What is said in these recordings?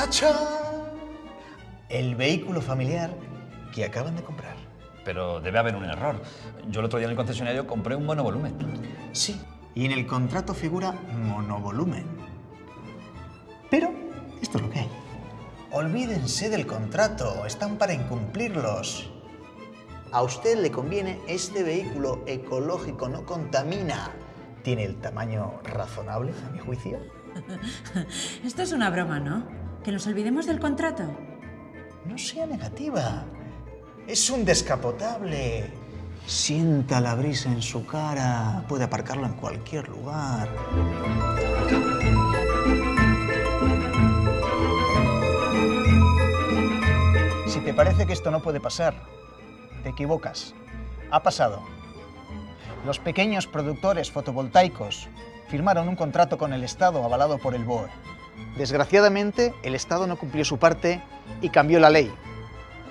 ¡Tachán! El vehículo familiar que acaban de comprar. Pero debe haber un error. Yo el otro día en el concesionario compré un monovolumen. Sí, y en el contrato figura monovolumen. Pero esto es lo que hay. Olvídense del contrato, están para incumplirlos. A usted le conviene este vehículo ecológico, no contamina. Tiene el tamaño razonable, a mi juicio. Esto es una broma, ¿no? Que nos olvidemos del contrato. No sea negativa. Es un descapotable. Sienta la brisa en su cara. Puede aparcarlo en cualquier lugar. Si te parece que esto no puede pasar, te equivocas. Ha pasado. Los pequeños productores fotovoltaicos firmaron un contrato con el Estado avalado por el BOE. Desgraciadamente, el Estado no cumplió su parte y cambió la ley,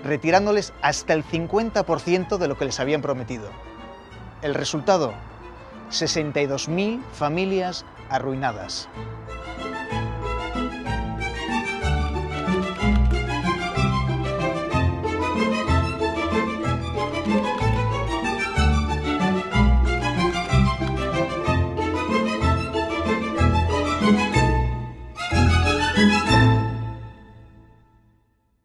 retirándoles hasta el 50% de lo que les habían prometido. El resultado, 62.000 familias arruinadas.